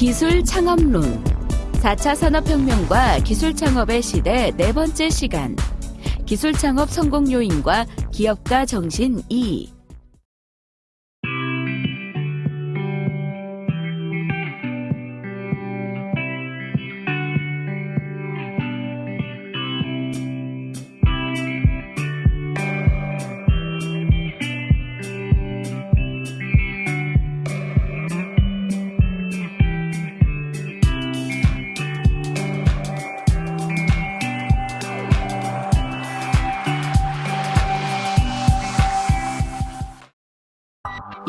기술 창업론. 4차 산업혁명과 기술 창업의 시대 네 번째 시간. 기술 창업 성공 요인과 기업가 정신 2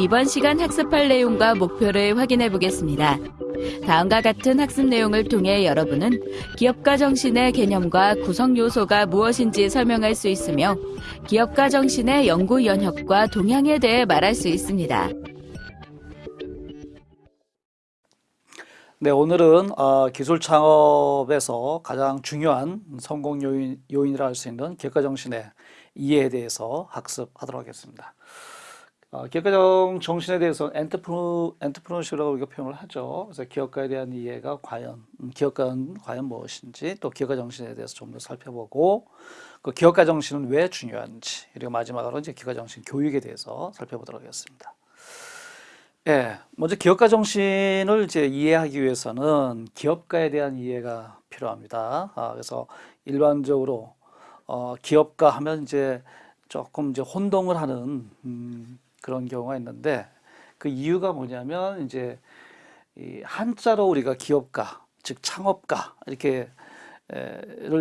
이번 시간 학습할 내용과 목표를 확인해 보겠습니다. 다음과 같은 학습 내용을 통해 여러분은 기업가 정신의 개념과 구성 요소가 무엇인지 설명할 수 있으며 기업가 정신의 연구 연혁과 동향에 대해 말할 수 있습니다. 네, 오늘은 어, 기술 창업에서 가장 중요한 성공 요인, 요인이라 할 수 있는 기업가 정신의 이해에 대해서 학습하도록 하겠습니다. 어, 기업가 정신에 대해서 엔터프로, 엔터프로너십이라고 우리가 표현을 하죠. 그래서 기업가에 대한 이해가 과연, 음, 기업가는 과연 무엇인지, 또 기업가 정신에 대해서 좀 더 살펴보고, 그 기업가 정신은 왜 중요한지, 그리고 마지막으로 이제 기업가 정신 교육에 대해서 살펴보도록 하겠습니다. 예, 먼저 기업가 정신을 이제 이해하기 위해서는 기업가에 대한 이해가 필요합니다. 아, 그래서 일반적으로 어, 기업가 하면 이제 조금 이제 혼동을 하는 음, 그런 경우가 있는데 그 이유가 뭐냐면 이제 이 한자로 우리가 기업가, 즉 창업가 이렇게를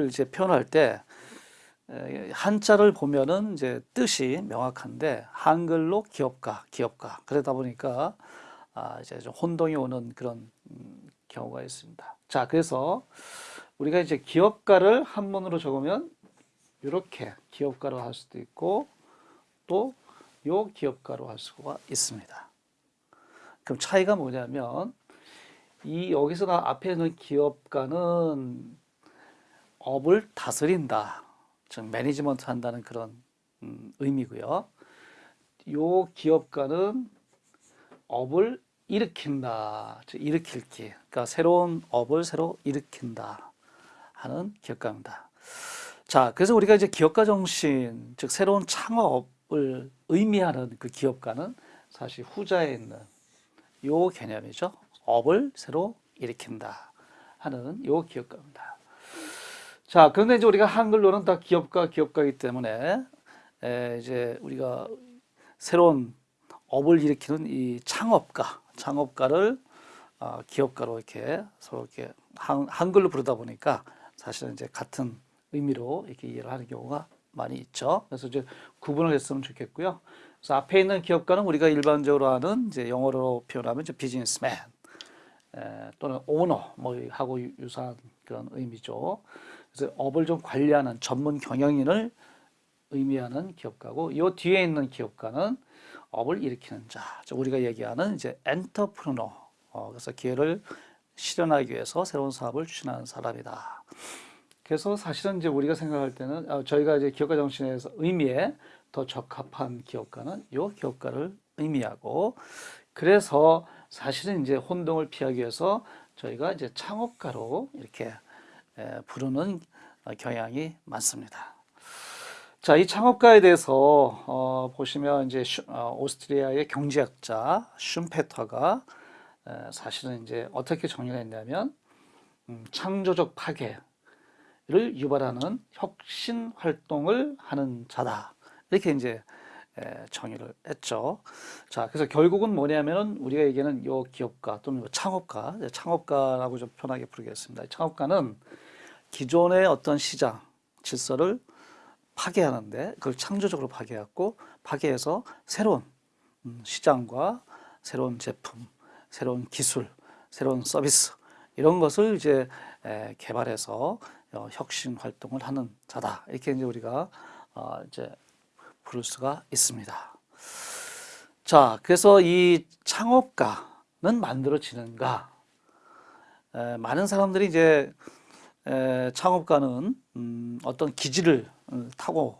이제 표현할 때 한자를 보면은 이제 뜻이 명확한데 한글로 기업가, 기업가 그러다 보니까 아 이제 좀 혼동이 오는 그런 음, 경우가 있습니다. 자, 그래서 우리가 이제 기업가를 한문으로 적으면 이렇게 기업가로 할 수도 있고 또 요 기업가로 할 수가 있습니다. 그럼 차이가 뭐냐면 이 여기서 나 앞에 있는 기업가는 업을 다스린다. 즉 매니지먼트 한다는 그런 음, 의미고요. 요 기업가는 업을 일으킨다. 즉 일으킬기. 그러니까 새로운 업을 새로 일으킨다 하는 기업가입니다. 자, 그래서 우리가 이제 기업가 정신, 즉 새로운 창업 을 의미하는 그 기업가는 사실 후자에 있는 요 개념이죠. 업을 새로 일으킨다 하는 요 기업가입니다. 자, 그런데 이제 우리가 한글로는 다 기업가, 기업가이기 때문에 에, 이제 우리가 새로운 업을 일으키는 이 창업가, 창업가를 어, 기업가로 이렇게 서로 이렇게 한, 한글로 부르다 보니까 사실은 이제 같은 의미로 이렇게 이해를 하는 경우가 많이 있죠. 그래서 이제 구분을 했으면 좋겠고요. 그래서 앞에 있는 기업가는 우리가 일반적으로 하는 이제 영어로 표현하면 이제 비즈니스맨 에, 또는 오너 뭐 하고 유사한 그런 의미죠. 그래서 업을 좀 관리하는 전문 경영인을 의미하는 기업가고 이 뒤에 있는 기업가는 업을 일으키는 자, 우리가 얘기하는 이제 엔터프르너. 어, 그래서 기회를 실현하기 위해서 새로운 사업을 추진하는 사람이다. 그래서 사실은 이제 우리가 생각할 때는 어, 저희가 이제 기업가 정신에서 의미에 더 적합한 기업가는 이 기업가를 의미하고 그래서 사실은 이제 혼동을 피하기 위해서 저희가 이제 창업가로 이렇게 부르는 경향이 많습니다. 자, 이 창업가에 대해서 어, 보시면 이제 슈, 어, 오스트리아의 경제학자 슌페터가 에, 사실은 이제 어떻게 정리가 했냐면 음, 창조적 파괴 를 유발하는 혁신 활동을 하는 자다 이렇게 이제 에, 정의를 했죠. 자, 그래서 결국은 뭐냐면은 우리가 얘기하는 요 기업가 또는 요 창업가, 창업가라고 좀 편하게 부르겠습니다. 창업가는 기존의 어떤 시장 질서를 파괴하는데 그걸 창조적으로 파괴했고 파괴해서 새로운 음, 시장과 새로운 제품, 새로운 기술, 새로운 서비스 이런 것을 이제 개발해서 어, 혁신 활동을 하는 자다 이렇게 이제 우리가 어, 이제 부를 수가 있습니다. 자, 그래서 이 창업가는 만들어지는가? 많은 사람들이 이제 에, 창업가는 음, 어떤 기질을 어, 타고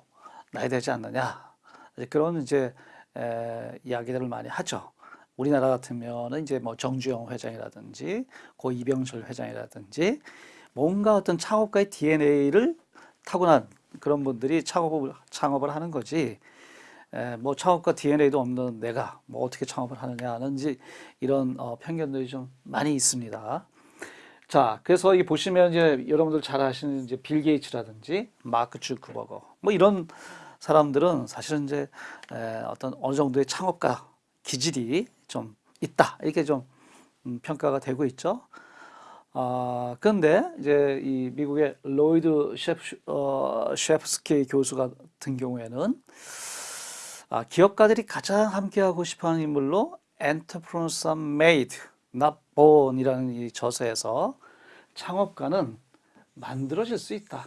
나야 되지 않느냐 이제 그런 이제 에, 이야기들을 많이 하죠. 우리나라 같으면은 이제 뭐 정주영 회장이라든지 고 이병철 회장이라든지 뭔가 어떤 창업가의 DNA를 타고난 그런 분들이 창업을 창업을 하는 거지. 에, 뭐 창업가 DNA도 없는 내가 뭐 어떻게 창업을 하느냐는 이제 이런 어, 편견들이 좀 많이 있습니다. 자, 그래서 이 보시면 이제 여러분들 잘 아시는 이제 빌 게이츠라든지 마크 주크버거 뭐 이런 사람들은 사실은 이제 에, 어떤 어느 정도의 창업가 기질이 좀 있다 이렇게 좀 음, 평가가 되고 있죠. 아, 그런데 이제 이 미국의 로이드 셰프, 어, 셰프스키 교수 같은 경우에는 아, 기업가들이 가장 함께하고 싶어하는 인물로 made, not born이라는 이 저서에서 창업가는 만들어질 수 있다.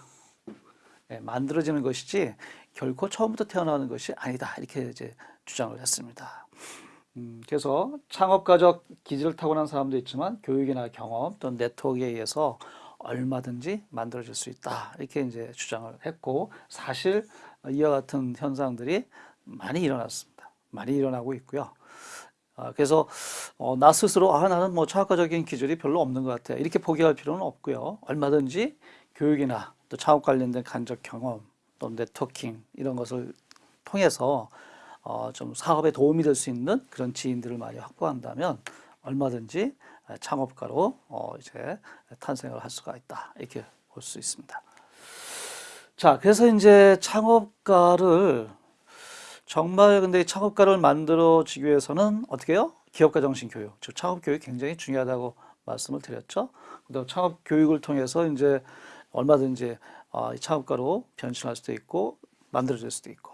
예, 만들어지는 것이지 결코 처음부터 태어나는 것이 아니다. 이렇게 이제 주장을 했습니다. 음, 그래서 창업가적 기질을 타고난 사람도 있지만 교육이나 경험 또는 네트워크에 의해서 얼마든지 만들어질 수 있다. 이렇게 이제 주장을 했고 사실 이와 같은 현상들이 많이 일어났습니다. 많이 일어나고 있고요. 아, 그래서 어, 나 스스로 아 나는 뭐 창업가적인 기질이 별로 없는 것 같아 이렇게 포기할 필요는 없고요. 얼마든지 교육이나 또 창업 관련된 간접 경험 또 네트워킹 이런 것을 통해서 어, 좀 사업에 도움이 될 수 있는 그런 지인들을 많이 확보한다면 얼마든지 창업가로 어, 이제 탄생을 할 수가 있다 이렇게 볼 수 있습니다. 자, 그래서 이제 창업가를 정말 근데 창업가를 만들어지기 위해서는 어떻게 해요? 기업가 정신 교육, 즉 창업 교육이 굉장히 중요하다고 말씀을 드렸죠. 그다음 창업 교육을 통해서 이제 얼마든지 어, 창업가로 변신할 수도 있고 만들어질 수도 있고.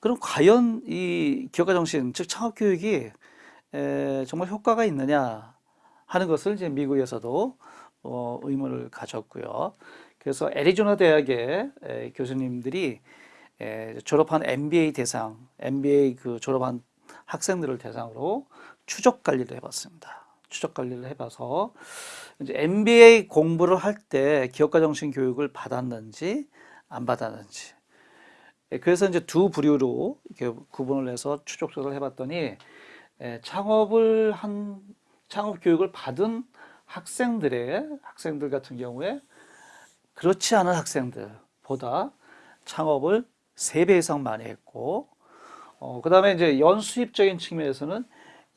그럼 과연 이 기업가 정신, 즉 창업 교육이 에, 정말 효과가 있느냐 하는 것을 이제 미국에서도 어, 의문을 가졌고요. 그래서 애리조나 대학의 에, 교수님들이 에, 졸업한 MBA 대상, MBA 그 졸업한 학생들을 대상으로 추적 관리를 해봤습니다. 추적 관리를 해봐서 이제 MBA 공부를 할 때 기업가 정신 교육을 받았는지 안 받았는지. 예, 그래서 이제 두 부류로 이렇게 구분을 해서 추적 조사를 해봤더니 에, 창업을 한 창업 교육을 받은 학생들의 학생들 같은 경우에 그렇지 않은 학생들보다 창업을 세 배 이상 많이 했고, 어, 그 다음에 이제 연수입적인 측면에서는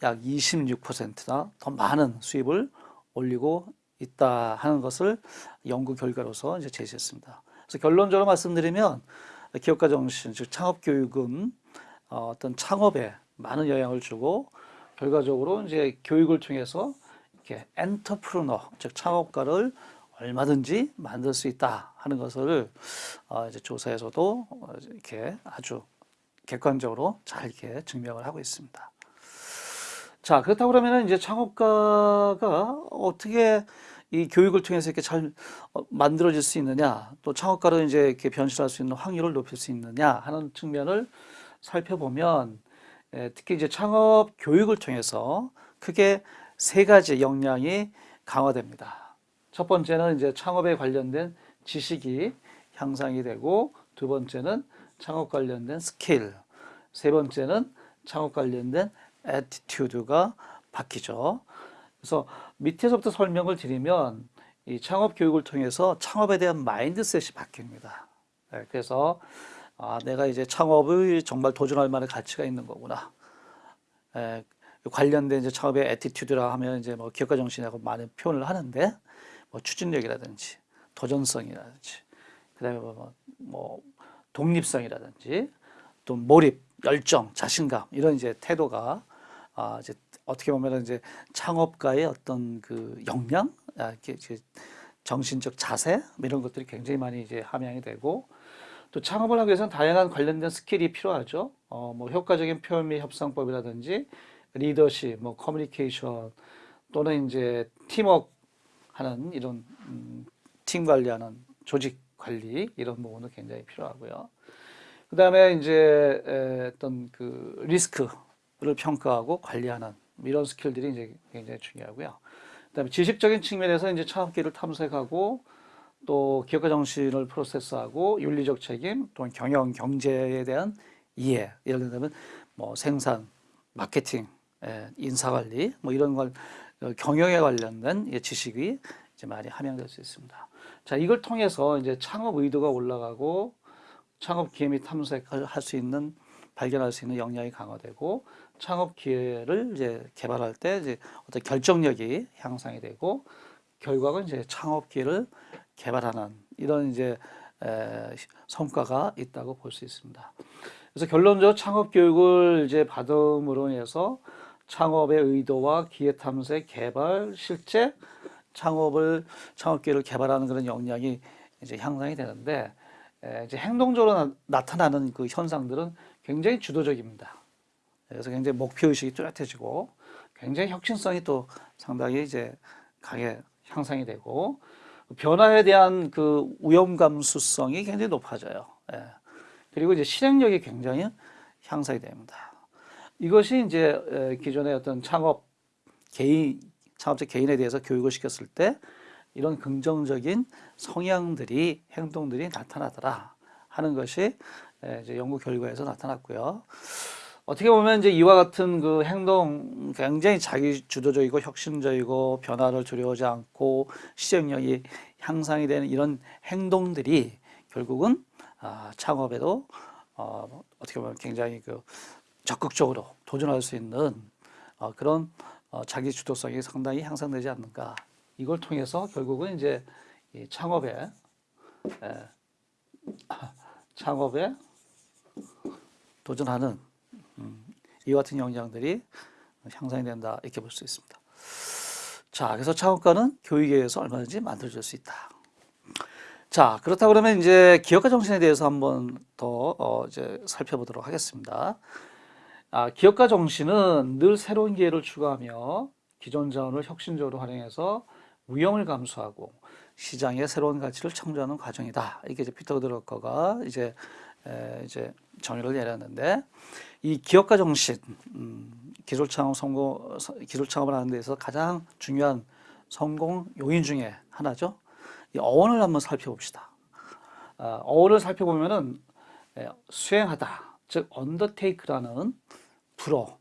약 26%나 더 많은 수입을 올리고 있다 하는 것을 연구 결과로서 이제 제시했습니다. 그래서 결론적으로 말씀드리면 기업가 정신, 즉 창업 교육은 어, 어떤 창업에 많은 영향을 주고 결과적으로 이제 교육을 통해서 이렇게 엔터프르너, 즉 창업가를 얼마든지 만들 수 있다 하는 것을 어, 이제 조사에서도 어, 이렇게 아주 객관적으로 잘 이렇게 증명을 하고 있습니다. 자, 그렇다고 그러면 이제 창업가가 어떻게 이 교육을 통해서 이렇게 잘 어, 만들어질 수 있느냐, 또 창업가로 이제 이렇게 변신할 수 있는 확률을 높일 수 있느냐 하는 측면을 살펴보면 예, 특히 이제 창업 교육을 통해서 크게 세 가지 역량이 강화됩니다. 첫 번째는 이제 창업에 관련된 지식이 향상이 되고 두 번째는 창업 관련된 스킬, 세 번째는 창업 관련된 attitude가 바뀌죠. 그래서 밑에서부터 설명을 드리면 이 창업 교육을 통해서 창업에 대한 mindset이 바뀝니다. 네, 그래서 아, 내가 이제 창업을 정말 도전할 만한 가치가 있는 거구나. 에, 관련된 이제 창업의 애티튜드라 하면 이제 뭐 기업가 정신이라고 많은 표현을 하는데 뭐 추진력이라든지 도전성이라든지 그다음에 뭐, 뭐 독립성이라든지 또 몰입, 열정, 자신감 이런 이제 태도가 아 이제 어떻게 보면 이제 창업가의 어떤 그 역량, 아, 이렇게 정신적 자세 뭐 이런 것들이 굉장히 많이 이제 함양이 되고 또 창업을 하기 위해서는 다양한 관련된 skill이 필요하죠. 어, 뭐 효과적인 표현 및 협상법이라든지 리더십, 뭐 커뮤니케이션 또는 이제 팀워크 하는 이런 음, 팀 관리하는 조직 관리 이런 부분도 굉장히 필요하고요. 그 다음에 이제 에, 어떤 그 리스크 를 평가하고 관리하는 이런 스킬들이 이제 굉장히 중요하고요. 그 다음에 지식적인 측면에서 이제 창업기를 탐색하고 또 기업가 정신을 프로세스하고 윤리적 책임, 또 경영 경제에 대한 이해, 예를 들면 뭐 생산, 마케팅, 예, 인사관리 뭐 이런 걸 어, 경영에 관련된 이 지식이 이제 많이 함양될 수 있습니다. 자, 이걸 통해서 이제 창업 의도가 올라가고 창업 기회 및 탐색할 수 있는 발견할 수 있는 역량이 강화되고 창업 기회를 이제 개발할 때 이제 어떤 결정력이 향상이 되고 결과가 이제 창업 기회를 개발하는 이런 이제 에, 성과가 있다고 볼 수 있습니다. 그래서 결론적으로 창업 교육을 이제 받음으로 인해서 창업의 의도와 기회 탐색, 개발, 실제 창업을 창업 기회를 개발하는 그런 역량이 이제 향상이 되는데 에, 이제 행동적으로 나, 나타나는 그 현상들은 굉장히 주도적입니다. 그래서 굉장히 목표 의식이 뚜렷해지고 굉장히 혁신성이 또 상당히 이제 강하게 향상이 되고 변화에 대한 그 위험 감수성이 굉장히 높아져요. 예. 그리고 이제 실행력이 굉장히 향상이 됩니다. 이것이 이제 에, 기존의 어떤 창업 개인 창업자 개인에 대해서 교육을 시켰을 때 이런 긍정적인 성향들이 행동들이 나타나더라 하는 것이 에, 이제 연구 결과에서 나타났고요. 어떻게 보면 이제 이와 같은 그 행동 굉장히 자기 주도적이고 혁신적이고 변화를 두려워하지 않고 시행력이 향상이 되는 이런 행동들이 결국은 아, 창업에도 어, 어떻게 보면 굉장히 그 적극적으로 도전할 수 있는 어, 그런 어, 자기 주도성이 상당히 향상되지 않는가. 이걸 통해서 결국은 이제 이 창업에 에, 창업에 도전하는 음, 이와 같은 역량들이 향상이 된다 이렇게 볼 수 있습니다. 자, 그래서 창업가는 교육에 의해서 얼마든지 만들어질 수 있다. 자, 그렇다 그러면 이제 기업가 정신에 대해서 한번 더 어, 이제 살펴보도록 하겠습니다. 아, 기업가 정신은 늘 새로운 기회를 추구하며 기존 자원을 혁신적으로 활용해서 위험을 감수하고 시장에 새로운 가치를 창조하는 과정이다. 이게 이제 피터 드러커가 이제 에, 이제 정의를 내렸는데 이 기업가 정신, 음, 기술 창업 성공, 기술 창업을 하는 데서 가장 중요한 성공 요인 중에 하나죠. 이 어원을 한번 살펴봅시다. 어, 어원을 살펴보면은 에, 수행하다, 즉 undertake라는 불어,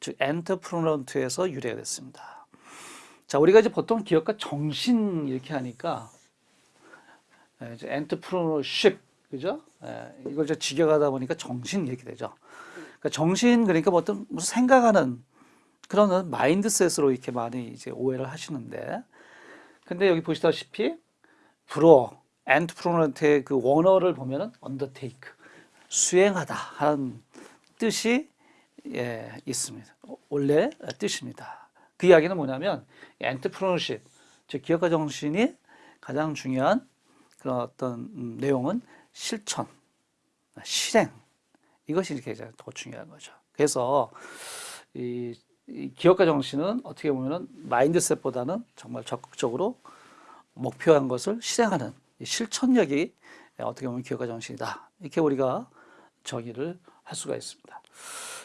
즉 entrepreneur에서 유래가 됐습니다. 자, 우리가 이제 보통 기업가 정신 이렇게 하니까 에, 이제 entrepreneurship 그죠? 예, 이걸 이제 직역하다 보니까 정신 이렇게 되죠. 그러니까 정신 그러니까 뭐 어떤 무슨 생각하는 그런 마인드셋으로 이렇게 많이 이제 오해를 하시는데, 근데 여기 보시다시피 불어 엔트프로넌트의 그 원어를 보면은 undertake 수행하다 하는 뜻이 예, 있습니다. 원래 뜻입니다. 그 이야기는 뭐냐면 엔트프로너십 즉 기업가 정신이 가장 중요한 그런 어떤 음, 내용은 실천, 실행 이것이 이렇게 더 중요한 거죠. 그래서 이, 이 기업가 정신은 어떻게 보면은 마인드셋보다는 정말 적극적으로 목표한 것을 실행하는 이 실천력이 어떻게 보면 기업가 정신이다. 이렇게 우리가 정의를 할 수가 있습니다.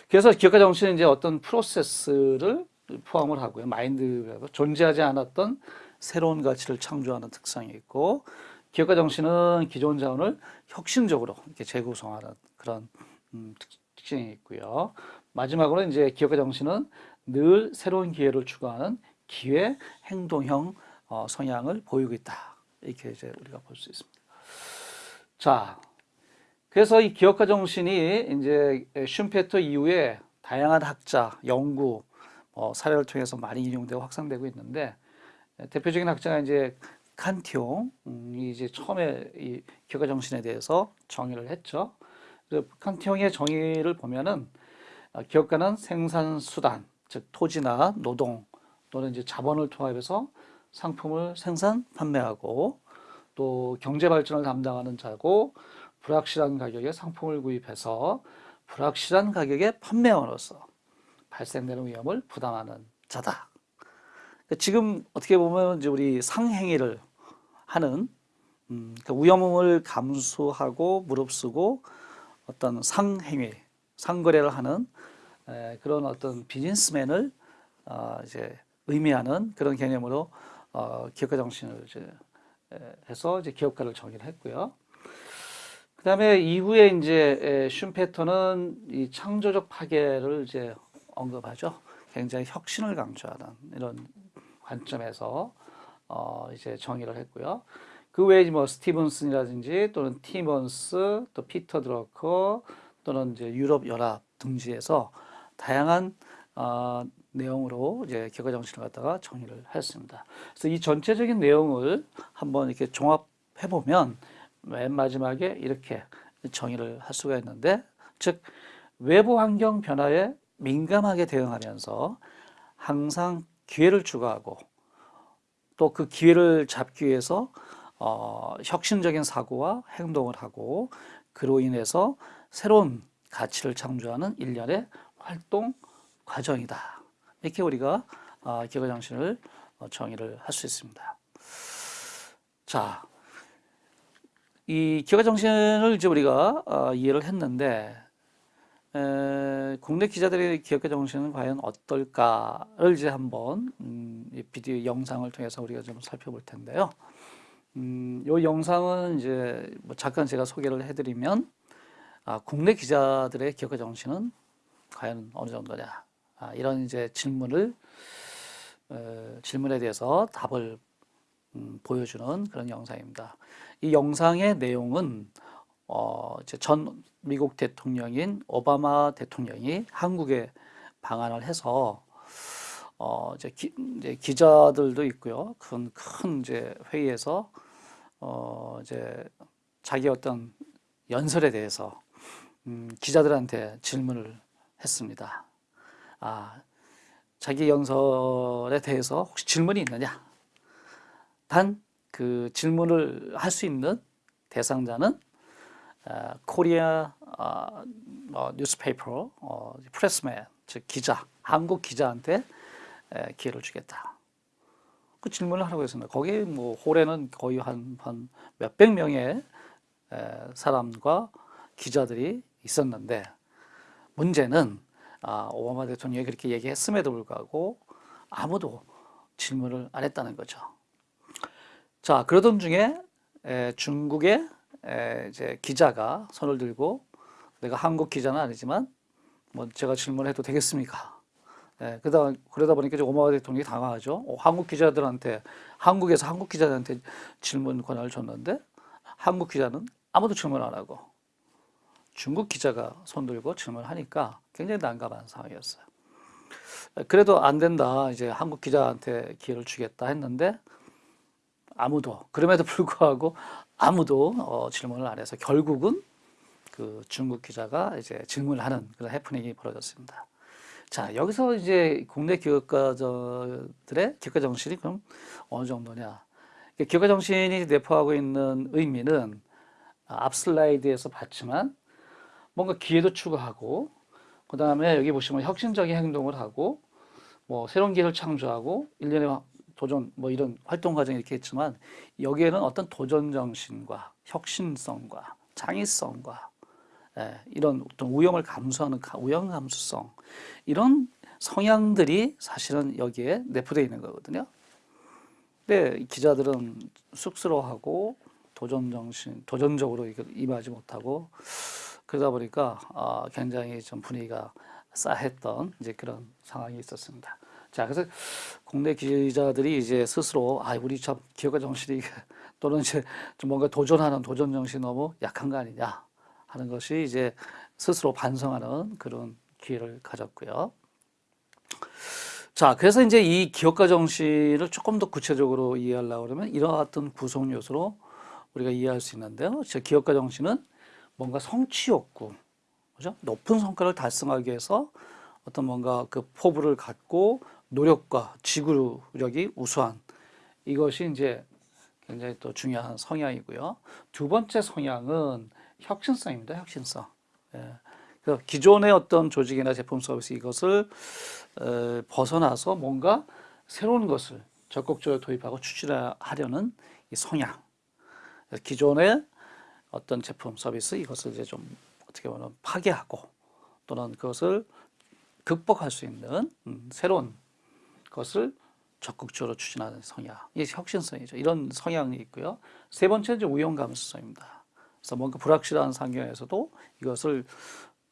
그래서 기업가 정신은 이제 어떤 프로세스를 포함을 하고요. 마인드가 존재하지 않았던 새로운 가치를 창조하는 특성이 있고 기업가 정신은 기존 자원을 혁신적으로 이렇게 재구성하는 그런 음, 특징이 있고요. 마지막으로 이제 기업가 정신은 늘 새로운 기회를 추구하는 기회 행동형 어, 성향을 보이고 있다. 이렇게 이제 우리가 볼 수 있습니다. 자, 그래서 이 기업가 정신이 이제 슌페터 이후에 다양한 학자, 연구, 어, 사례를 통해서 많이 인용되고 확산되고 있는데 대표적인 학자가 이제 칸티옹이 음, 이제 처음에 이 기업가 정신에 대해서 정의를 했죠. 칸티옹의 정의를 보면은 어, 기업가는 생산 수단, 즉 토지나 노동 또는 이제 자본을 통합해서 상품을 생산 판매하고 또 경제 발전을 담당하는 자고 불확실한 가격에 상품을 구입해서 불확실한 가격에 판매함으로써 발생되는 위험을 부담하는 자다. 그러니까 지금 어떻게 보면 이제 우리 상행위를 하는 음, 그 위험을 감수하고 무릅쓰고 어떤 상행위, 상거래를 하는 에, 그런 어떤 비즈니스맨을 어, 이제 의미하는 그런 개념으로 어, 기업가 정신을 이제 해서 이제 기업가를 정의를 했고요. 그 다음에 이후에 이제 슌페터는 이 창조적 파괴를 이제 언급하죠. 굉장히 혁신을 강조하는 이런 관점에서 어 이제 정의를 했고요. 그 외에 뭐 스티븐슨이라든지 또는 티먼스 또 피터 드러커 또는 이제 유럽 연합 등지에서 다양한 어, 내용으로 이제 기업가 정신을 갖다가 정의를 했습니다. 그래서 이 전체적인 내용을 한번 이렇게 종합해 보면 맨 마지막에 이렇게 정의를 할 수가 있는데, 즉 외부 환경 변화에 민감하게 대응하면서 항상 기회를 추구하고 또 그 기회를 잡기 위해서 어, 혁신적인 사고와 행동을 하고 그로 인해서 새로운 가치를 창조하는 일련의 활동 과정이다. 이렇게 우리가 어, 기업 정신을 어, 정의를 할 수 있습니다. 자, 이 기업 정신을 이제 우리가 어, 이해를 했는데 에, 국내 기자들의 기업가 정신은 과연 어떨까를 이제 한번 음, 이 비디오 영상을 통해서 우리가 좀 살펴볼 텐데요. 음, 요 영상은 이제 뭐 잠깐 제가 소개를 해드리면 아, 국내 기자들의 기업가 정신은 과연 어느 정도냐 아, 이런 이제 질문을 어, 질문에 대해서 답을 음, 보여주는 그런 영상입니다. 이 영상의 내용은 어, 전 미국 대통령인 오바마 대통령이 한국에 방한을 해서 어, 이제, 기, 이제 기자들도 있고요. 큰, 큰 이제 회의에서 어, 이제 자기 어떤 연설에 대해서 음, 기자들한테 질문을 했습니다. 아, 자기 연설에 대해서 혹시 질문이 있느냐? 단 그 질문을 할 수 있는 대상자는 어, 코리아 어, 어, newspaper 어, pressman 즉 기자 한국 기자한테 에, 기회를 주겠다. 그 질문을 하라고 했습니다. 거기 뭐 홀에는 거의 한, 한 몇백 명의 에, 사람과 기자들이 있었는데 문제는 아, 오바마 대통령이 그렇게 얘기했음에도 불구하고 아무도 질문을 안 했다는 거죠. 자, 그러던 중에 에, 중국의 에, 이제 기자가 손을 들고 내가 한국 기자는 아니지만 뭐 제가 질문해도 되겠습니까? 예, 그러다 그러다 보니까 이제 오바마 대통령이 당황하죠. 어, 한국 기자들한테 한국에서 한국 기자들한테 질문 권한을 줬는데 한국 기자는 아무도 질문 안 하고 중국 기자가 손 들고 질문하니까 굉장히 난감한 상황이었어요. 그래도 안 된다. 이제 한국 기자한테 기회를 주겠다 했는데 아무도 그럼에도 불구하고 아무도 어, 질문을 안 해서 결국은 그 중국 기자가 이제 질문을 하는 그런 해프닝이 벌어졌습니다. 자 여기서 이제 국내 기업가들의 기업가 정신이 그럼 어느 정도냐? 기업가 정신이 내포하고 있는 의미는 앞 슬라이드에서 봤지만 뭔가 기회도 추구하고 그 다음에 여기 보시면 혁신적인 행동을 하고 뭐 새로운 기회를 창조하고 일련의 도전 뭐 이런 활동 과정이 이렇게 있지만 여기에는 어떤 도전 정신과 혁신성과 창의성과 예, 이런 어떤 위험을 감수하는 위험 감수성 이런 성향들이 사실은 여기에 내포되어 있는 거거든요. 근데 기자들은 쑥스러워하고 도전 정신, 도전적으로 임하지 못하고 그러다 보니까 어, 굉장히 좀 분위기가 싸했던 이제 그런 상황이 있었습니다. 자, 그래서 국내 기자들이 이제 스스로 아, 우리 참 기업가 정신이 또는 이제 좀 뭔가 도전하는 도전 정신이 너무 약한 거 아니냐 하는 것이 이제 스스로 반성하는 그런 기회를 가졌고요. 자, 그래서 이제 이 기업가 정신을 조금 더 구체적으로 이해하려고 그러면 이러한 어떤 구성 요소로 우리가 이해할 수 있는데요. 저 기업가 정신은 뭔가 성취 욕구, 그죠? 높은 성과를 달성하기 위해서 어떤 뭔가 그 포부를 갖고 노력과 지구력이 우수한 이것이 이제 굉장히 또 중요한 성향이고요. 두 번째 성향은 혁신성입니다. 혁신성. 예. 그래서 기존의 어떤 조직이나 제품 서비스 이것을 어, 벗어나서 뭔가 새로운 것을 적극적으로 도입하고 추진하려는 이 성향. 기존의 어떤 제품 서비스 이것을 이제 좀 어떻게 보면 파괴하고 또는 그것을 극복할 수 있는 음, 새로운 것을 적극적으로 추진하는 성향, 이게 혁신성이죠. 이런 성향이 있고요. 세 번째는 이제 우연 감수성입니다. 그래서 뭔가 불확실한 환경에서도 이것을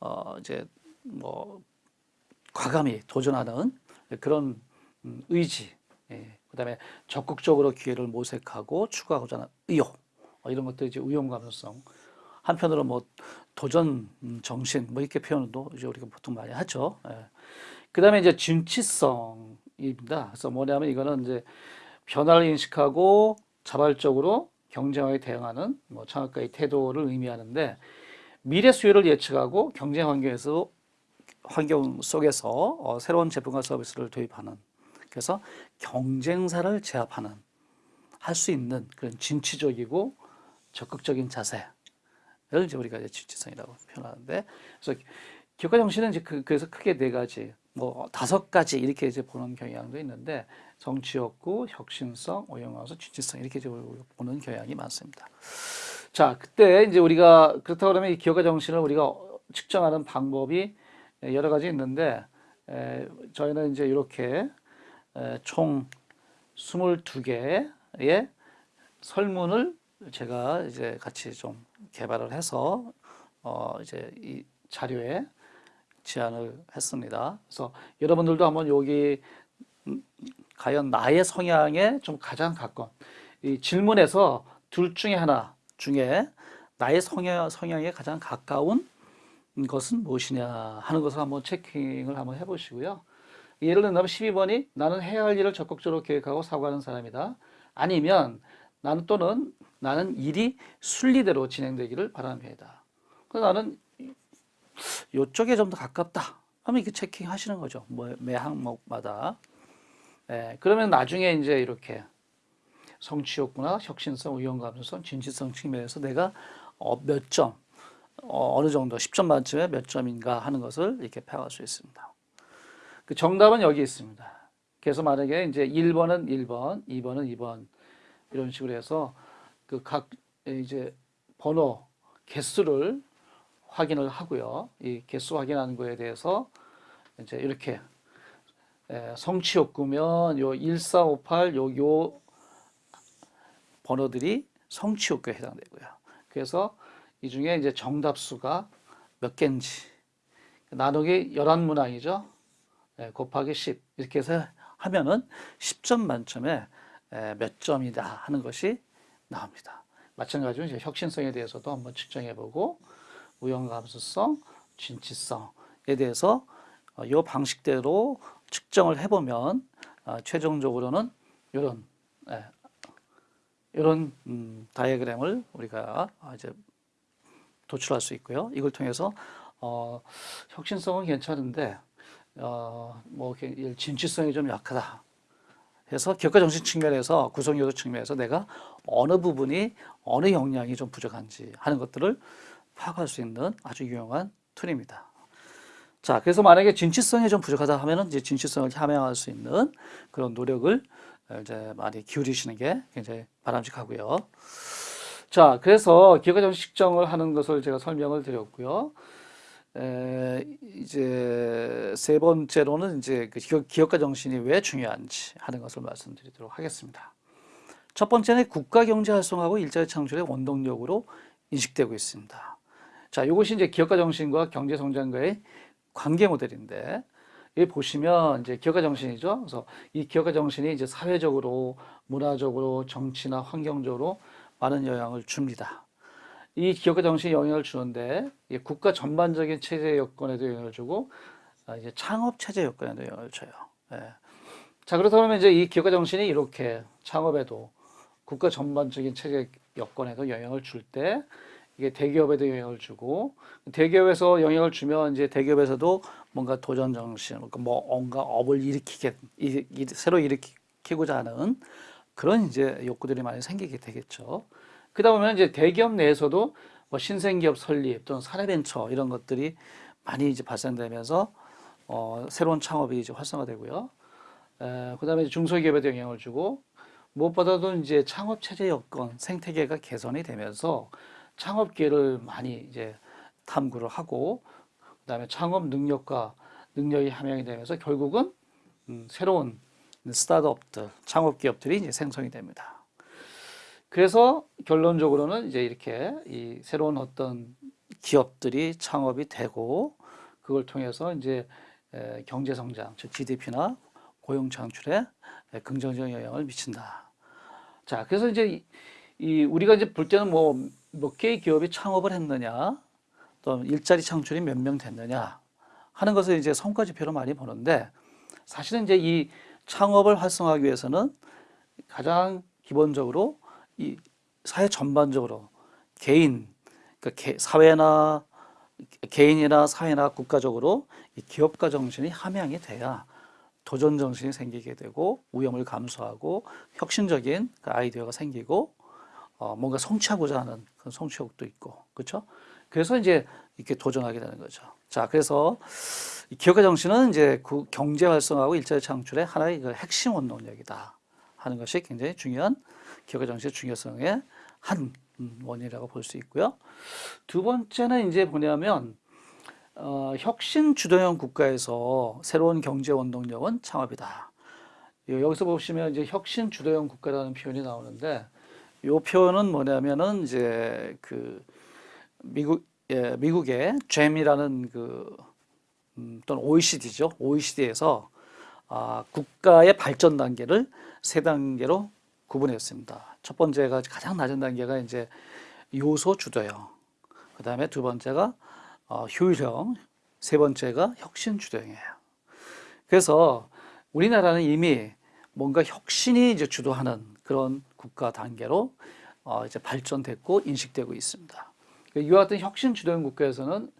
어 이제 뭐 과감히 도전하는 그런 음, 의지, 예. 그다음에 적극적으로 기회를 모색하고 추구하고자 하는 의욕, 어, 이런 것들이 이제 우연 감수성. 한편으로 뭐 도전 음, 정신 뭐 이렇게 표현도 이제 우리가 보통 많이 하죠. 예. 그다음에 이제 진취성입니다. 그래서 뭐냐면 이거는 이제 변화를 인식하고 자발적으로 경쟁에 대응하는 뭐 창업가의 태도를 의미하는데 미래 수요를 예측하고 경쟁 환경에서 환경 속에서 어, 새로운 제품과 서비스를 도입하는 그래서 경쟁사를 제압하는 할 수 있는 그런 진취적이고 적극적인 자세를 이제 우리가 이제 진취성이라고 표현하는데 그래서 기업가 정신은 이제 그, 그래서 크게 네 가지 뭐 다섯 가지 이렇게 이제 보는 경향도 있는데 정치욕구, 혁신성, 오영화서 진취성 이렇게 보는 경향이 많습니다. 자, 그때 이제 우리가 그렇다 그러면 이 기업가 정신을 우리가 측정하는 방법이 여러 가지 있는데 에, 저희는 이제 이렇게 에, 총 22개의 설문을 제가 이제 같이 좀 개발을 해서 어 이제 이 자료에 제안을 했습니다. 그래서 여러분들도 한번 여기 음, 과연 나의 성향에 좀 가장 가까운 이 질문에서 둘 중에 하나 중에 나의 성향, 성향에 가장 가까운 것은 무엇이냐 하는 것을 한번 체킹을 한번 해보시고요. 예를 들면 12번이 나는 해야 할 일을 적극적으로 계획하고 사고하는 사람이다. 아니면 나는 또는 나는 일이 순리대로 진행되기를 바라는 편이다. 그래서 나는 이쪽에 좀 더 가깝다. 하면 이렇게 체킹하시는 거죠. 뭐, 매 항목마다. 예, 그러면 나중에 이제 이렇게 성취욕구나 혁신성, 의용감수성, 진취성 측면에서 내가 어, 몇 점, 어, 어느 정도 10점 만점에 몇 점인가 하는 것을 이렇게 파악할 수 있습니다. 그 정답은 여기 있습니다. 그래서 만약에 이제 1번은 1번, 2번은 2번 이런 식으로 해서 그 각 이제 번호 개수를 확인을 하고요. 이 개수 확인하는 거에 대해서 이제 이렇게 성취 욕구면 요 1458, 요, 요 번호들이 성취 욕구에 해당되고요. 그래서 이 중에 이제 정답수가 몇 개인지 나누기 11문항이죠. 곱하기 10 이렇게 해서 하면은 10점 만점에 몇 점이다 하는 것이 나옵니다. 마찬가지로 이제 혁신성에 대해서도 한번 측정해 보고 우연감수성, 진취성에 대해서 이 어, 방식대로 측정을 해보면 어, 최종적으로는 이런 이런 음, 다이어그램을 우리가 이제 도출할 수 있고요. 이걸 통해서 어, 혁신성은 괜찮은데 어, 뭐 진취성이 좀 약하다. 해서 격가 정신 측면에서 구성 요소 측면에서 내가 어느 부분이 어느 역량이 좀 부족한지 하는 것들을 파악할 수 있는 아주 유용한 툴입니다. 자, 그래서 만약에 진취성이 좀 부족하다 하면은 이제 진취성을 함양할 수 있는 그런 노력을 이제 많이 기울이시는 게 굉장히 바람직하고요. 자, 그래서 기업가 식정을 하는 것을 제가 설명을 드렸고요. 에, 이제 세 번째로는 이제 그 기업 가 정신이 왜 중요한지 하는 것을 말씀드리도록 하겠습니다. 첫 번째는 국가 경제 활성화하고 일자리 창출의 원동력으로 인식되고 있습니다. 자, 이것이 이제 기업가 정신과 경제 성장과의 관계 모델인데 여기 보시면 이제 기업가 정신이죠. 그래서 이 기업가 정신이 이제 사회적으로, 문화적으로, 정치나 환경적으로 많은 영향을 줍니다. 이 기업가 정신이 영향을 주는데 국가 전반적인 체제 여건에도 영향을 주고 아, 이제 창업 체제 여건에도 영향을 줘요. 예. 자 그렇다면 이제 이 기업가 정신이 이렇게 창업에도 국가 전반적인 체제 여건에도 영향을 줄 때 이게 대기업에도 영향을 주고 대기업에서 영향을 주면 이제 대기업에서도 뭔가 도전 정신, 그러니까 뭐 뭔가 업을 일으키게 이, 이, 새로 일으키고자 하는 그런 이제 욕구들이 많이 생기게 되겠죠. 그러다 보면 이제 대기업 내에서도 뭐 신생기업 설립 또는 사례벤처 이런 것들이 많이 이제 발생되면서 어, 새로운 창업이 이제 활성화되고요. 에, 그다음에 중소기업에도 영향을 주고 무엇보다도 이제 창업 체제 여건 생태계가 개선이 되면서 창업 기회를 많이 이제 탐구를 하고 그다음에 창업 능력과 능력이 함양이 되면서 결국은 음, 새로운 스타트업들, 창업 기업들이 이제 생성이 됩니다. 그래서 결론적으로는 이제 이렇게 이 새로운 어떤 기업들이 창업이 되고 그걸 통해서 이제 에, 경제 성장, 즉 GDP나 고용 창출에 에, 긍정적인 영향을 미친다. 자, 그래서 이제 이, 이 우리가 이제 볼 때는 뭐 몇 개의 기업이 창업을 했느냐, 또 일자리 창출이 몇 명 됐느냐 하는 것을 이제 성과 지표로 많이 보는데 사실은 이제 이 창업을 활성화하기 위해서는 가장 기본적으로 이 사회 전반적으로 개인, 그러니까 개- 사회나 개인이나 사회나 국가적으로 이 기업가 정신이 함양이 돼야 도전 정신이 생기게 되고 위험을 감수하고 혁신적인 그 아이디어가 생기고 어, 뭔가 성취하고자 하는 성취욕도 있고 그렇죠? 그래서 이제 이렇게 도전하게 되는 거죠. 자, 그래서 이 기업가 정신은 이제 그 경제 활성화하고 일자리 창출의 하나의 그 핵심 원동력이다 하는 것이 굉장히 중요한 기업가 정신의 중요성의 한 음, 원인이라고 볼 수 있고요. 두 번째는 이제 뭐냐면 어, 혁신 주도형 국가에서 새로운 경제 원동력은 창업이다. 요- 여기서 보시면 이제 혁신 주도형 국가라는 표현이 나오는데 이 표현은 뭐냐면은 이제 그 미국 예, 미국의 GEM이라는 그 음, 또는 OECD죠. OECD에서 아, 국가의 발전 단계를 세 단계로 구분했습니다. 첫 번째가 가장 낮은 단계가 이제 요소 주도형, 그 다음에 두 번째가 어, 효율형, 세 번째가 혁신 주도형이에요. 그래서 우리나라는 이미 뭔가 혁신이 이제 주도하는 그런 국가 단계로 어, 이제 발전됐고 인식되고 있습니다. 이와 같은 혁신 주도형 국가에서는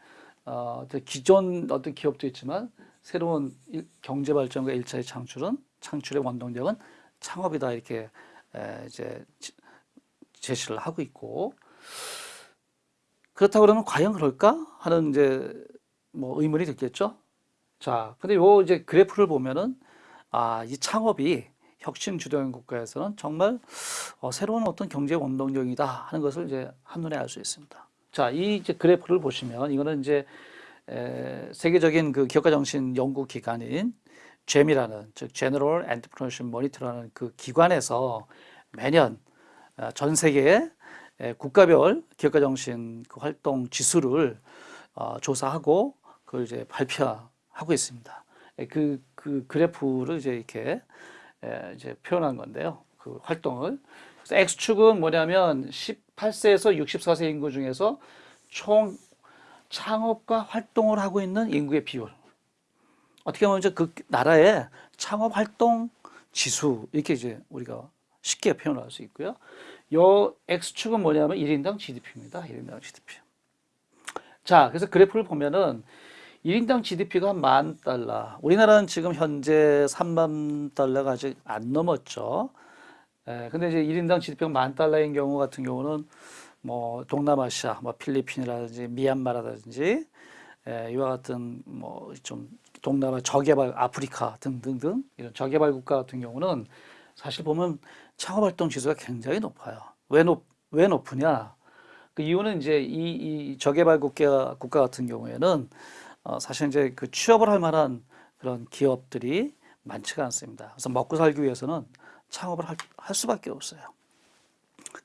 어, 기존 어떤 기업도 있지만 새로운 일- 경제 발전과 일자리 창출은 창출의 원동력은 창업이다 이렇게 에, 이제 지- 제시를 하고 있고 그렇다고 그러면 과연 그럴까 하는 이제 뭐 의문이 들겠죠. 자, 근데 요 이제 그래프를 보면은 아, 이 창업이 혁신 주도형 국가에서는 정말 어, 새로운 어떤 경제 원동력이다 하는 것을 이제 한눈에 알 수 있습니다. 자, 이 이제 그래프를 보시면 이거는 이제 에, 세계적인 그 기업가 정신 연구 기관인 GEM이라는 즉 General Entrepreneurship Monitor라는 그 기관에서 매년 아, 전 세계의 에, 국가별 기업가 정신 그 활동 지수를 어, 조사하고 그걸 이제 발표하고 있습니다. 에, 그, 그 그래프를 이제 이렇게 에, 이제 표현한 건데요. 그 활동을. 그래서 X축은 뭐냐면 18세에서 64세 인구 중에서 총 창업과 활동을 하고 있는 인구의 비율. 어떻게 보면 이제 그 나라의 창업 활동 지수 이렇게 이제 우리가 쉽게 표현할 수 있고요. 요 X축은 뭐냐면 1인당 GDP입니다. 1인당 GDP. 자, 그래서 그래프를 보면은 1인당 GDP가 한 만 달러. 우리나라는 지금 현재 3만 달러가 아직 안 넘었죠. 에, 근데 이제 1인당 GDP가 만 달러인 경우 같은 경우는 뭐 동남아시아, 뭐 필리핀이라든지 미얀마라든지 에, 이와 같은 뭐 좀 동남아 저개발 아프리카 등등등 이런 저개발 국가 같은 경우는 사실 보면 창업 활동 지수가 굉장히 높아요. 왜 높, 왜 높으냐? 그 이유는 이제 이, 이 저개발 국가 국가 같은 경우에는 어, 사실 이제 그 취업을 할 만한 그런 기업들이 많지가 않습니다. 그래서 먹고 살기 위해서는 창업을 할, 할 수밖에 없어요.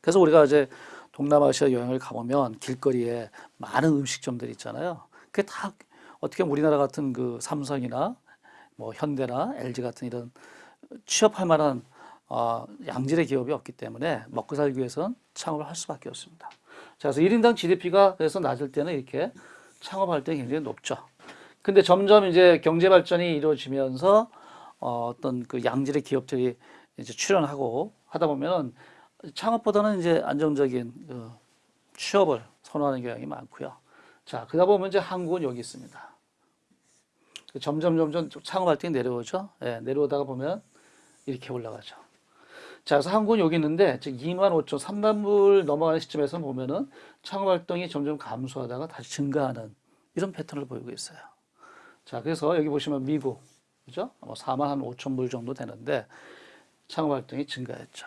그래서 우리가 이제 동남아시아 여행을 가보면 길거리에 많은 음식점들이 있잖아요. 그게 다 어떻게 우리나라 같은 그 삼성이나 뭐 현대나 LG 같은 이런 취업할 만한 어, 양질의 기업이 없기 때문에 먹고 살기 위해서는 창업을 할 수밖에 없습니다. 자, 그래서 1인당 GDP가 그래서 낮을 때는 이렇게 창업할 때 굉장히 높죠. 근데 점점 이제 경제 발전이 이루어지면서 어, 어떤 그 양질의 기업들이 이제 출현하고 하다 보면은 창업보다는 이제 안정적인 그 취업을 선호하는 경향이 많고요. 자, 그러다 보면 이제 한국은 여기 있습니다. 점점 점점 창업 활동이 내려오죠. 예, 내려오다가 보면 이렇게 올라가죠. 자, 그래서 한국은 여기 있는데 즉 2만 5천, 3만 불 넘어가는 시점에서 보면은 창업 활동이 점점 감소하다가 다시 증가하는 이런 패턴을 보이고 있어요. 자, 그래서 여기 보시면 미국, 그죠? 뭐 4만 한 5천 불 정도 되는데 창업 활동이 증가했죠.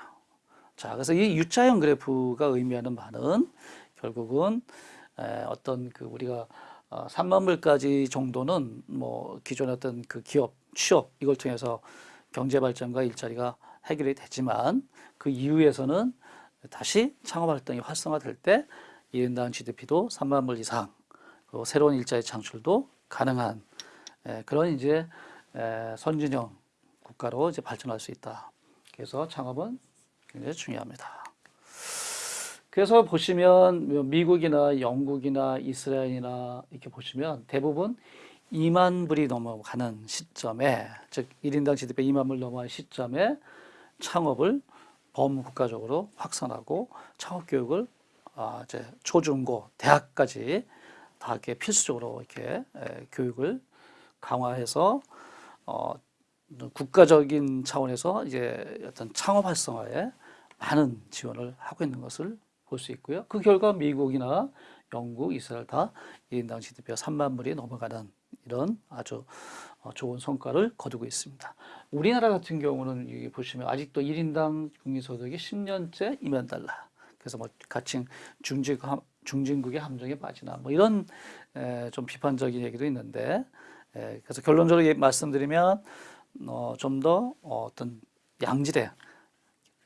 자, 그래서 이 U자형 그래프가 의미하는 바는 결국은 에, 어떤 그 우리가 어, 3만 불까지 정도는 뭐 기존의 어떤 그 기업 취업 이걸 통해서 경제 발전과 일자리가 해결이 되지만 그 이후에서는 다시 창업 활동이 활성화될 때 1인 당 GDP도 3만 불 이상 그리고 새로운 일자리 창출도 가능한 에, 그런 이제 에, 선진형 국가로 이제 발전할 수 있다. 그래서 창업은 굉장히 중요합니다. 그래서 보시면 미국이나 영국이나 이스라엘이나 이렇게 보시면 대부분 2만 불이 넘어가는 시점에 즉 1인당 GDP 2만 불 넘어가는 시점에 창업을 범국가적으로 확산하고 창업 교육을 아 이제 초중고 대학까지 다 이렇게 필수적으로 이렇게 에, 교육을 강화해서 어 국가적인 차원에서 이제 어떤 창업 활성화에 많은 지원을 하고 있는 것을 볼 수 있고요. 그 결과 미국이나 영국, 이스라엘 다 1인당 GDP가 3만 불이 넘어가는 이런 아주 어, 좋은 성과를 거두고 있습니다. 우리나라 같은 경우는 여기 보시면 아직도 1인당 국민소득이 10년째 2만 달러. 그래서 뭐 가칭 중진, 중진국의 함정에 빠지나 뭐 이런 에, 좀 비판적인 얘기도 있는데 에, 그래서 결론적으로 말씀드리면 어, 좀더 어, 어떤 양질의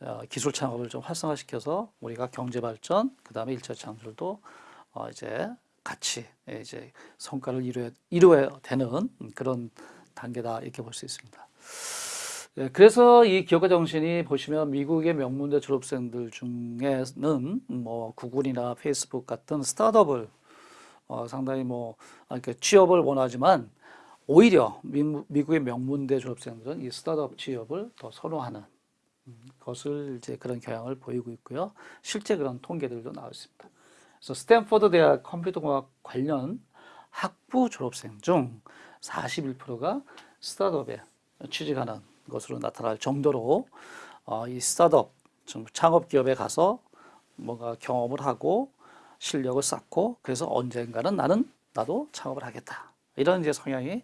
어, 기술 창업을 좀 활성화시켜서 우리가 경제 발전, 그 다음에 일자 창출도 어, 이제 같이 예, 이제 성과를 이루어 이루어야 되는 그런 단계다 이렇게 볼 수 있습니다. 예, 그래서 이 기업가 정신이 보시면 미국의 명문대 졸업생들 중에는 뭐 구글이나 페이스북 같은 스타트업을 어, 상당히 뭐 아, 이렇게 취업을 원하지만 오히려 미, 미국의 명문대 졸업생들은 이 스타트업 취업을 더 선호하는 것을 이제 그런 경향을 보이고 있고요. 실제 그런 통계들도 나와 있습니다. 그래서 스탠퍼드 대학 컴퓨터공학 관련 학부 졸업생 중 41%가 스타트업에 취직하는 것으로 나타날 정도로 어, 이 스타트업 좀 창업 기업에 가서 뭔가 경험을 하고 실력을 쌓고 그래서 언젠가는 나는 나도 창업을 하겠다 이런 이제 성향이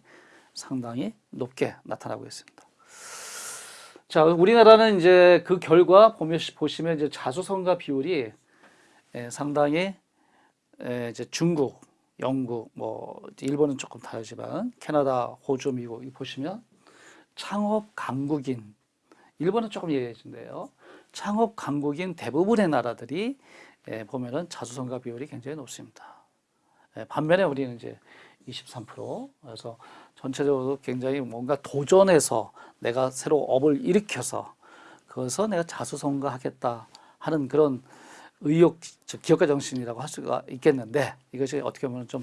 상당히 높게 나타나고 있습니다. 자, 우리나라는 이제 그 결과 보시면 이제 자수성가 비율이 예, 상당히 예, 이제 중국, 영국, 뭐 일본은 조금 다르지만 캐나다, 호주, 미국 이 보시면 창업 강국인 일본은 조금 예외인데요. 창업 강국인 대부분의 나라들이 예, 보면은 자수성가 비율이 굉장히 높습니다. 예, 반면에 우리는 이제 23% 그래서 전체적으로 굉장히 뭔가 도전해서 내가 새로 업을 일으켜서 그것서 내가 자수성가하겠다 하는 그런 의욕, 즉 기업가 정신이라고 할 수가 있겠는데 이것이 어떻게 보면 좀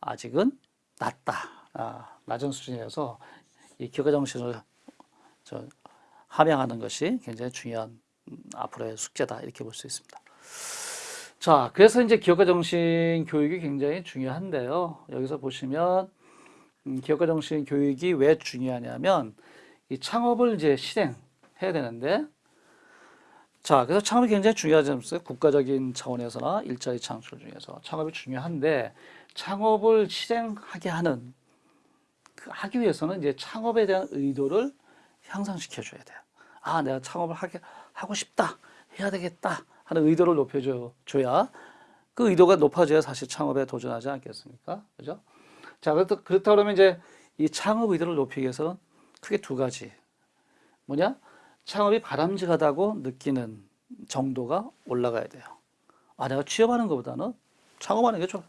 아직은 낮다, 아, 낮은 수준이어서 이 기업가 정신을 저 함양하는 것이 굉장히 중요한 음, 앞으로의 숙제다 이렇게 볼 수 있습니다. 자, 그래서 이제 기업가 정신 교육이 굉장히 중요한데요. 여기서 보시면 음, 기업가 정신 교육이 왜 중요하냐면 이 창업을 이제 실행해야 되는데 자, 그래서 창업이 굉장히 중요하지 않습니까? 국가적인 차원에서나 일자리 창출 중에서 창업이 중요한데 창업을 실행하게 하는 그 하기 위해서는 이제 창업에 대한 의도를 향상시켜 줘야 돼요. 아, 내가 창업을 하게 하고 싶다. 해야 되겠다. 하는 의도를 높여 줘야 그 의도가 높아져야 사실 창업에 도전하지 않겠습니까? 그죠? 자, 그렇다, 그렇다 그러면 이제 이 창업 의도를 높이기 위해서는 크게 두 가지. 뭐냐? 창업이 바람직하다고 느끼는 정도가 올라가야 돼요. 아, 내가 취업하는 것보다는 창업하는 게 좀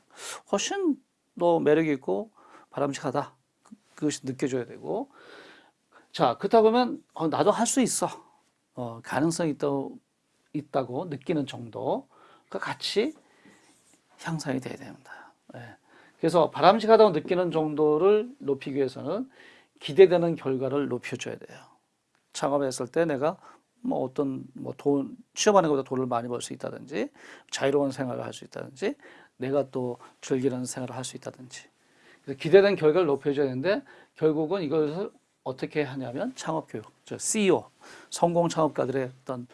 훨씬 더 매력이 있고 바람직하다. 그- 그것이 느껴져야 되고. 자, 그렇다 보면 어, 나도 할 수 있어. 어, 가능성이 있다, 있다고 느끼는 정도가 같이 향상이 돼야 됩니다. 예. 그래서 바람직하다고 느끼는 정도를 높이기 위해서는 기대되는 결과를 높여줘야 돼요. 창업했을 때 내가 뭐 어떤 뭐 돈 취업하는 것보다 돈을 많이 벌 수 있다든지 자유로운 생활을 할 수 있다든지 내가 또 즐기는 생활을 할 수 있다든지 기대된 결과를 높여줘야 되는데 결국은 이것을 어떻게 하냐면 창업 교육, 저 CEO 성공 창업가들의 어떤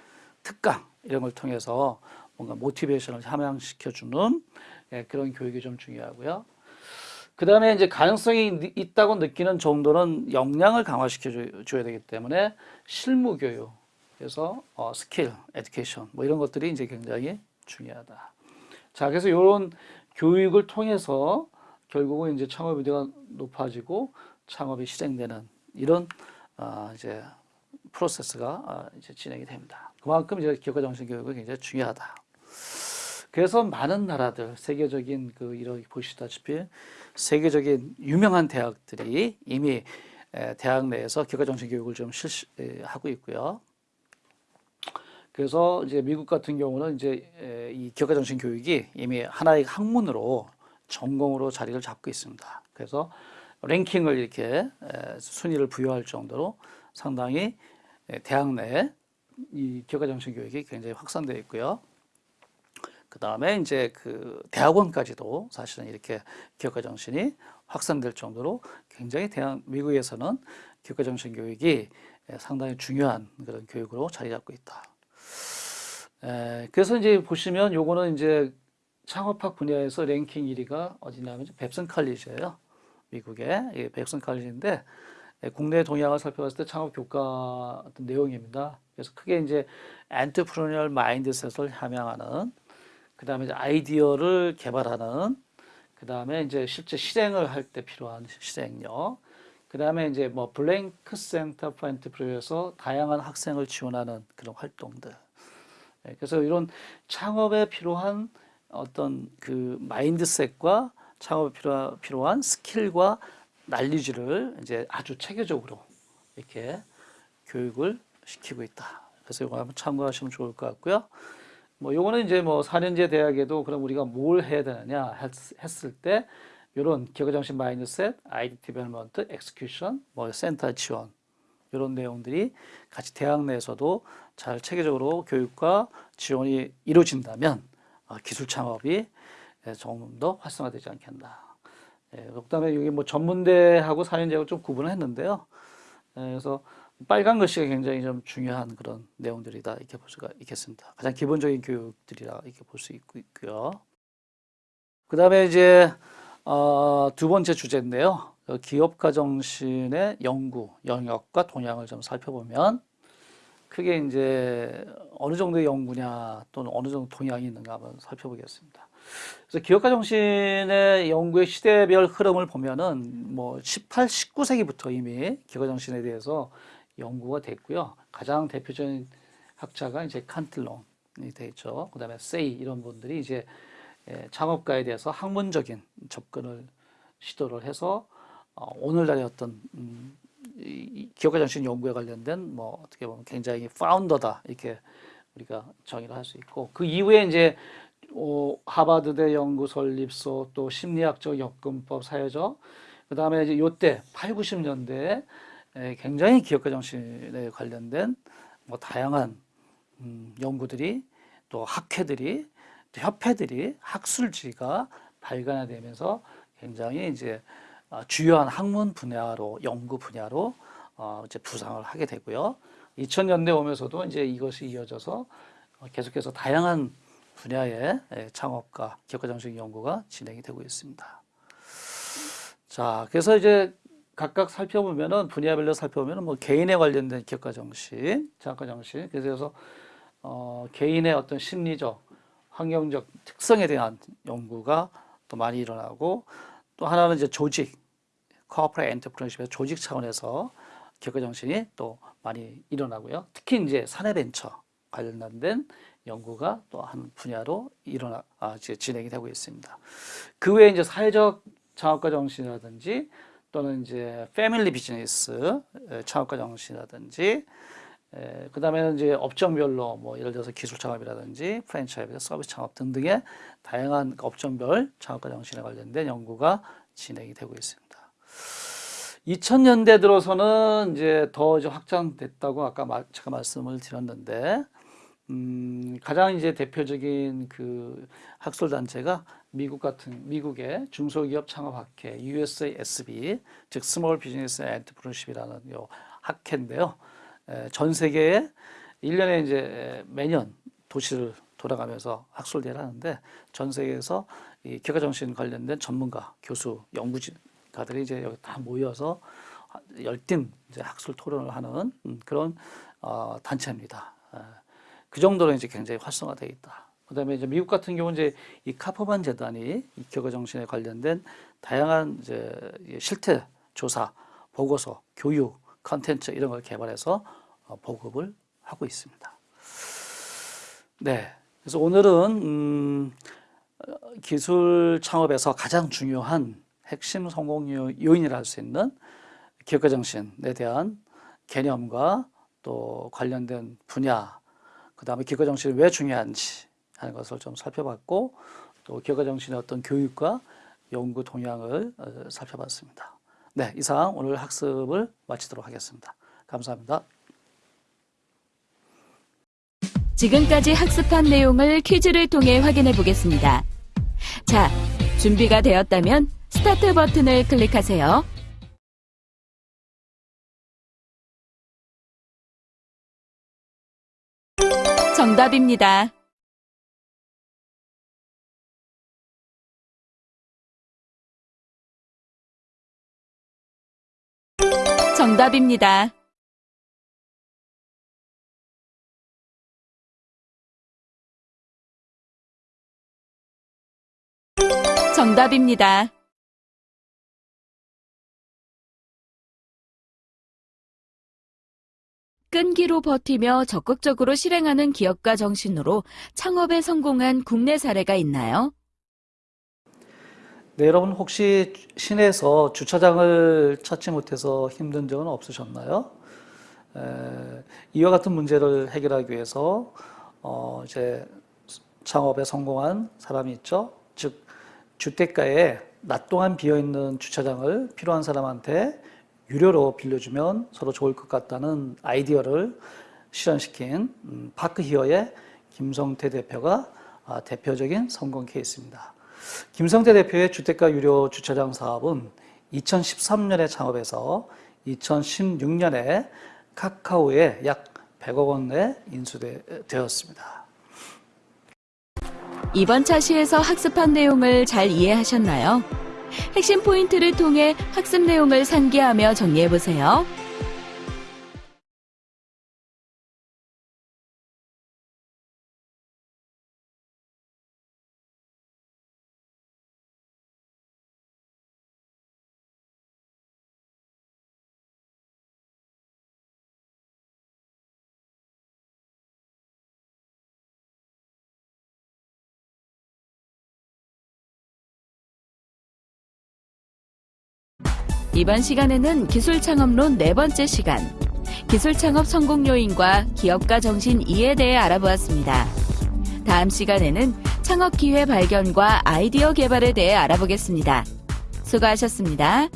특강 이런 걸 통해서 뭔가 motivation을 함양시켜주는 예, 그런 교육이 좀 중요하고요. 그 다음에 이제 가능성이 느- 있다고 느끼는 정도는 역량을 강화시켜 줘- 줘야 되기 때문에 실무 교육, 그래서 어, skill, education 뭐 이런 것들이 이제 굉장히 중요하다. 자, 그래서 이런 교육을 통해서 결국은 이제 창업 의도가 높아지고 창업이 실행되는 이런 아, 이제 프로세스가 아, 이제 진행이 됩니다. 그만큼 이제 기업가 정신 교육이 굉장히 중요하다. 그래서 많은 나라들 세계적인 그 이렇게 보시다시피 세계적인 유명한 대학들이 이미 에, 대학 내에서 기업가 정신 교육을 좀 실시하고 있고요. 그래서 이제 미국 같은 경우는 이제 에, 이 기업가 정신 교육이 이미 하나의 학문으로 전공으로 자리를 잡고 있습니다. 그래서 랭킹을 이렇게 에, 순위를 부여할 정도로 상당히 에, 대학 내에 이 기업가 정신 교육이 굉장히 확산되어 있고요. 그 다음에 이제 그 대학원까지도 사실은 이렇게 기업가 정신이 확산될 정도로 굉장히 대학 미국에서는 기업가 정신 교육이 상당히 중요한 그런 교육으로 자리 잡고 있다. 에, 그래서 이제 보시면 요거는 이제 창업학 분야에서 랭킹 1위가 어디냐면 뱁슨 칼리지예요. 미국의 예, 뱁슨 칼리지인데 예, 국내 동향을 살펴봤을 때 창업 교과 어떤 내용입니다. 그래서 크게 이제 entrepreneurial mindset을 함양하는 그 다음에 아이디어를 개발하는 그 다음에 이제 실제 실행을 할 때 필요한 실행력 그 다음에 이제 뭐 Blank Center for Entrepreneurship에서 다양한 학생을 지원하는 그런 활동들 예, 그래서 이런 창업에 필요한 어떤 그 mindset과 창업에 필요한, 필요한 skill과 knowledge를 이제 아주 체계적으로 이렇게 교육을 시키고 있다. 그래서 이거 한번 참고하시면 좋을 것 같고요. 뭐 요거는 이제 뭐 4년제 대학에도 그럼 우리가 뭘 해야 되느냐 했, 을때 이런 기업가정신 mindset, idea development, execution, 뭐 센터 지원 이런 내용들이 같이 대학 내에서도 잘 체계적으로 교육과 지원이 이루어진다면 어, 기술 창업이 조금 더 활성화되지 않겠나. 예, 그다음에 여기 뭐 전문대하고 4년제하고 좀 구분을 했는데요. 예, 그래서 빨간 글씨가 굉장히 좀 중요한 그런 내용들이다 이렇게 볼 수가 있겠습니다. 가장 기본적인 교육들이라 이렇게 볼 수 있고요. 그 다음에 이제 어, 두 번째 주제인데요. 그 기업가 정신의 연구 영역과 동향을 좀 살펴보면 크게 이제 어느 정도의 연구냐 또는 어느 정도 동향이 있는가 한번 살펴보겠습니다. 그래서 기업가 정신의 연구의 시대별 흐름을 보면은 뭐 18, 19세기부터 이미 기업가 정신에 대해서 연구가 됐고요. 가장 대표적인 학자가 이제 칸틀론이 돼 있죠. 그 다음에 세이 이런 분들이 이제 예, 창업가에 대해서 학문적인 접근을 시도를 해서 어, 오늘날의 어떤 음, 기업가 정신 연구에 관련된 뭐 어떻게 보면 굉장히 파운더다 이렇게 우리가 정의를 할 수 있고 그 이후에 이제 어, 하버드대 연구 설립소 또 심리학적 접근법 사회적 그 다음에 이제 요때 8, 90년대에 굉장히 기업가 정신에 관련된 뭐 다양한 음, 연구들이 또 학회들이 또 협회들이 학술지가 발간되면서 굉장히 이제 어, 주요한 학문 분야로 연구 분야로 어 이제 부상을 하게 되고요. 2000년대 오면서도 이제 이것이 이어져서 어, 계속해서 다양한 분야의 예, 창업과 기업가 정책 연구가 진행이 되고 있습니다. 자, 그래서 이제 각각 살펴보면은 분야별로 살펴보면은 뭐 개인에 관련된 기업가 정신, 창업가 정신, 그래서 어, 개인의 어떤 심리적, 환경적 특성에 대한 연구가 또 많이 일어나고 또 하나는 이제 조직, 코퍼레 엔터프레너십의 조직 차원에서 기업가 정신이 또 많이 일어나고요. 특히 이제 사내 벤처 관련된 연구가 또 한 분야로 일어나 아, 진행이 되고 있습니다. 그 외에 이제 사회적 창업가 정신이라든지 또는 이제 패밀리 비즈니스 창업가 정신이라든지 그 다음에는 이제 업종별로 뭐 예를 들어서 기술 창업이라든지 프랜차이즈 서비스 창업 등등의 다양한 업종별 창업가 정신에 관련된 연구가 진행이 되고 있습니다. 2000년대 들어서는 이제 더 이제 확장됐다고 아까 제가 말씀을 드렸는데 음, 가장 이제 대표적인 그 학술 단체가 미국 같은 미국의 중소기업 창업 학회 USASB 즉 small business entrepreneurship이라는 요 학회인데요. 에, 전 세계에 1년에 이제 매년 도시를 돌아가면서 학술 대회를 하는데 전 세계에서 이 기업가 정신 관련된 전문가, 교수, 연구가들이 이제 여기 다 모여서 열띤 이제 학술 토론을 하는 음, 그런 어, 단체입니다. 그 정도로 이제 굉장히 활성화되어 있다. 그 다음에 이제 미국 같은 경우는 이제 이 카퍼만 재단이 이 교과 정신에 관련된 다양한 이제 실태 조사, 보고서, 교육, 컨텐츠 이런 걸 개발해서 어, 보급을 하고 있습니다. 네. 그래서 오늘은 음, 어, 기술 창업에서 가장 중요한 핵심 성공 요- 요인이라 할 수 있는 기업가 정신에 대한 개념과 또 관련된 분야, 그 다음에 기업가 정신이 왜 중요한지 하는 것을 좀 살펴봤고 또 기업가 정신의 어떤 교육과 연구 동향을 어, 살펴봤습니다. 네, 이상 오늘 학습을 마치도록 하겠습니다. 감사합니다. 지금까지 학습한 내용을 퀴즈를 통해 확인해 보겠습니다. 자, 준비가 되었다면 스타트 버튼을 클릭하세요. 정답입니다. 정답입니다. 정답입니다. 끈기로 버티며 적극적으로 실행하는 기업가 정신으로 창업에 성공한 국내 사례가 있나요? 네, 여러분 혹시 시내에서 주차장을 찾지 못해서 힘든 적은 없으셨나요? 에, 이와 같은 문제를 해결하기 위해서 어, 이제 창업에 성공한 사람이 있죠. 즉 주택가에 낮 동안 비어 있는 주차장을 필요한 사람한테 유료로 빌려주면 서로 좋을 것 같다는 아이디어를 실현시킨 음, 파크 히어의 김성태 대표가 아, 대표적인 성공 케이스입니다. 김성태 대표의 주택가 유료 주차장 사업은 2013년에 창업해서 2016년에 카카오에 약 100억 원에 인수되었습니다. 이번 차시에서 학습한 내용을 잘 이해하셨나요? 핵심 포인트를 통해 학습 내용을 상기하며 정리해 보세요. 이번 시간에는 기술 창업론 네 번째 시간, 기술 창업 성공 요인과 기업가 정신 이에 대해 알아보았습니다. 다음 시간에는 창업 기회 발견과 아이디어 개발에 대해 알아보겠습니다. 수고하셨습니다.